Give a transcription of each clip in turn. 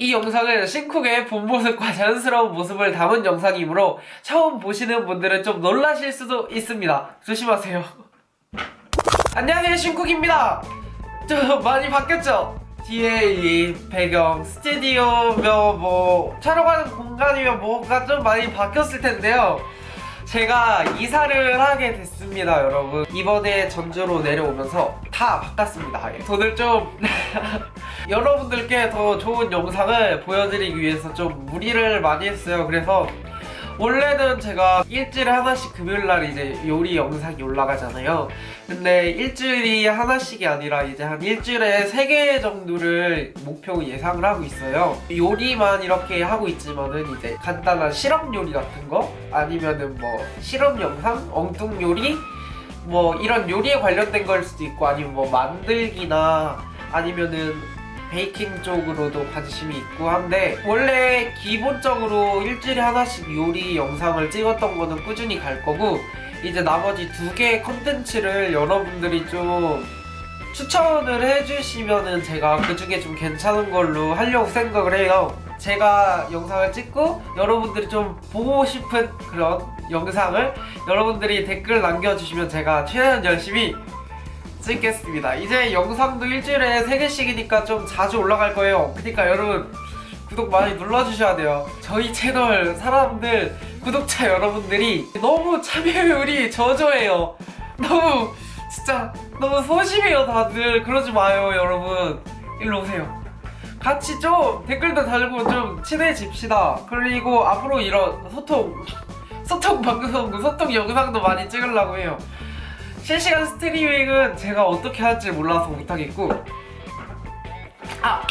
이 영상은 신쿡의 본 모습과 자연스러운 모습을 담은 영상이므로 처음 보시는 분들은 좀 놀라실 수도 있습니다. 조심하세요. 안녕하세요 신쿡입니다. 좀 많이 바뀌었죠? 이 배경, 스튜디오며 뭐 촬영하는 공간이며 뭐가 좀 많이 바뀌었을 텐데요. 제가 이사를 하게 됐습니다 여러분. 이번에 전주로 내려오면서 다 바꿨습니다. 돈을 좀 여러분들께 더 좋은 영상을 보여드리기 위해서 좀 무리를 많이 했어요. 그래서 원래는 제가 일주일에 하나씩 금요일날 이제 요리 영상이 올라가잖아요. 근데 일주일이 하나씩이 아니라 이제 한 일주일에 세 개 정도를 목표 예상을 하고 있어요. 요리만 이렇게 하고 있지만은 이제 간단한 실험 요리 같은 거? 아니면은 뭐 실험 영상, 엉뚱 요리? 뭐 이런 요리에 관련된 걸 수도 있고 아니면 뭐 만들기나 아니면은 베이킹 쪽으로도 관심이 있고 한데 원래 기본적으로 일주일에 하나씩 요리 영상을 찍었던 거는 꾸준히 갈 거고 이제 나머지 두 개의 컨텐츠를 여러분들이 좀 추천을 해주시면은 제가 그 중에 좀 괜찮은 걸로 하려고 생각을 해요. 제가 영상을 찍고 여러분들이 좀 보고 싶은 그런 영상을 여러분들이 댓글 남겨주시면 제가 최대한 열심히 찍겠습니다. 이제 영상도 일주일에 3개씩이니까 좀 자주 올라갈 거예요. 그러니까 여러분 구독 많이 눌러주셔야 돼요. 저희 채널 사람들 구독자 여러분들이 너무 참여율이 저조해요. 너무 진짜 너무 소심해요 다들. 그러지 마요 여러분. 일로 오세요. 같이 좀 댓글도 달고 좀 친해집시다. 그리고 앞으로 이런 소통 소통 방송 소통 영상도 많이 찍으려고 해요 실시간 스트리밍은 제가 어떻게 할지 몰라서 못하겠고 아!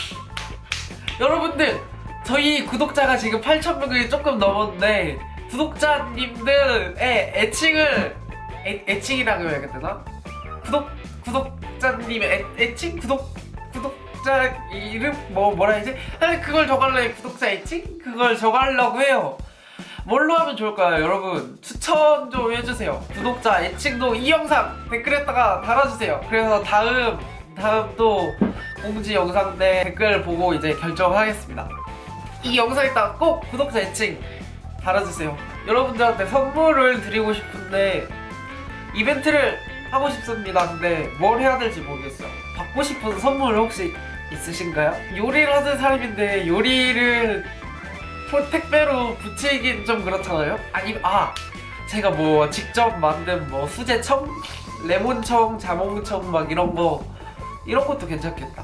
여러분들 저희 구독자가 지금 8,000명이 조금 넘었는데 구독자님들의 애칭을 애, 애칭이라고 해야 되나? 구독, 구독자님의 애, 애칭? 구독, 구독자 이름? 뭐 뭐라 해야지? 아니 그걸 적으려고 구독자 애칭? 그걸 적으려고 해요 뭘로 하면 좋을까요? 여러분 추천 좀 해주세요. 구독자 애칭도 이 영상 댓글에다가 달아주세요. 그래서 다음 다음 또 공지 영상 때 댓글 보고 이제 결정하겠습니다. 이 영상에다가 꼭 구독자 애칭 달아주세요. 여러분들한테 선물을 드리고 싶은데 이벤트를 하고 싶습니다. 근데 뭘 해야 될지 모르겠어요. 받고 싶은 선물 혹시 있으신가요? 요리를 하는 사람인데 요리를 택배로 붙이긴 좀 그렇잖아요? 아니 아 제가 뭐 직접 만든 뭐 수제청, 레몬청, 자몽청 막 이런 거 이런 것도 괜찮겠다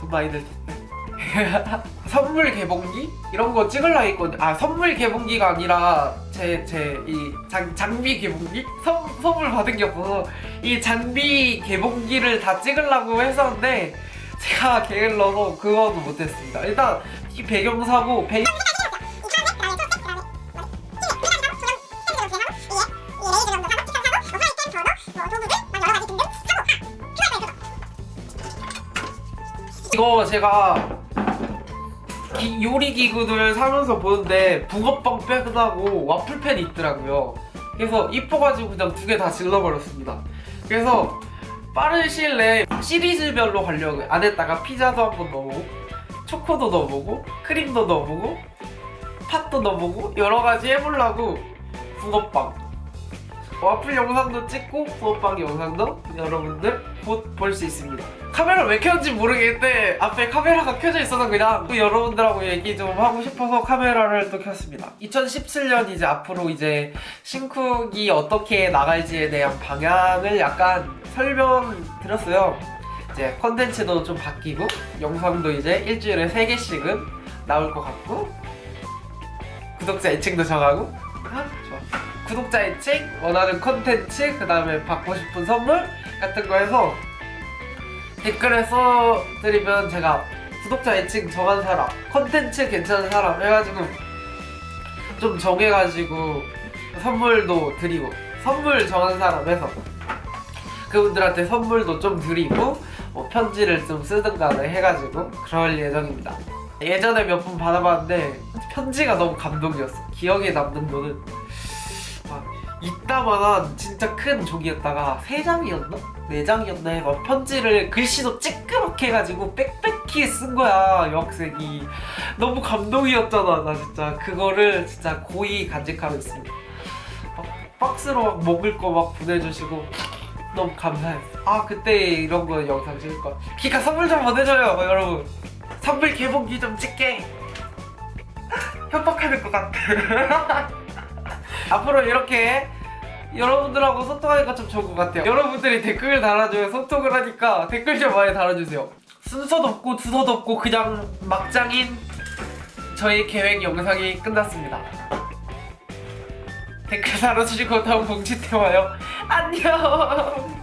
돈 많이 들 텐데 선물 개봉기? 이런 거 찍으려 했거든 아 선물 개봉기가 아니라 제 제 이 장비 개봉기? 선, 선물 받은 게 없어서 이 장비 개봉기를 다 찍으려고 했었는데 제가 넣어서 그거도 못했습니다. 일단 이 배경 사고 배... 이거 제가 기, 요리 기구들 사면서 보는데 붕어빵 빼다고 와플팬이 있더라고요. 그래서 이뻐가지고 그냥 두 개 다 질러버렸습니다. 그래서 빠른 시일 내에 시리즈별로 가려고 안에다가 피자도 한번 넣어보고 초코도 넣어보고 크림도 넣어보고 팥도 넣어보고 여러가지 해보려고 붕어빵 와플 영상도 찍고 붕어빵 영상도 여러분들 곧 볼 수 있습니다. 카메라 왜 켰는지 모르겠는데 앞에 카메라가 켜져 있어서 그냥 또 여러분들하고 얘기 좀 하고 싶어서 카메라를 또 켰습니다. 2017년 이제 앞으로 이제 신쿡이 어떻게 나갈지에 대한 방향을 약간 설명드렸어요. 이제 컨텐츠도 좀 바뀌고 영상도 이제 일주일에 3개씩은 나올 것 같고 구독자 애칭도 정하고. 아, 좋아 구독자 애칭, 원하는 컨텐츠, 그 다음에 받고 싶은 선물 같은 거 해서 댓글에 써드리면 제가 구독자 애칭 정한 사람, 컨텐츠 괜찮은 사람 해가지고 좀 정해가지고 선물도 드리고 선물 정한 사람 해서 그분들한테 선물도 좀 드리고 뭐 편지를 좀 쓰든 간에 해가지고 그럴 예정입니다. 예전에 몇번 받아봤는데 편지가 너무 감동이었어. 기억에 남는 막 이따만한 진짜 큰 종이였다가 세 장이었나? 4장이었나 막 편지를 글씨도 찌끄맣게 해가지고 빽빽히 쓴 거야 여학생이. 너무 감동이었잖아 나 진짜. 그거를 진짜 고이 간직하고 있습니다. 막 박스로 막 먹을 거 막 보내주시고 너무 감사했어 아 그때 이런 거 영상 찍을 거야 기가 선물 좀 보내줘요 여러분. 선물 개봉기 좀 찍게. 협박하는 것 같아 앞으로 이렇게 여러분들하고 소통하니까 좀 좋은 것 같아요. 여러분들이 댓글 달아줘요. 소통을 하니까 댓글 좀 많이 달아주세요. 순서도 없고 두서도 없고 그냥 막장인 저희 계획 영상이 끝났습니다. 댓글 달아주시고 다음 때 와요. 안녕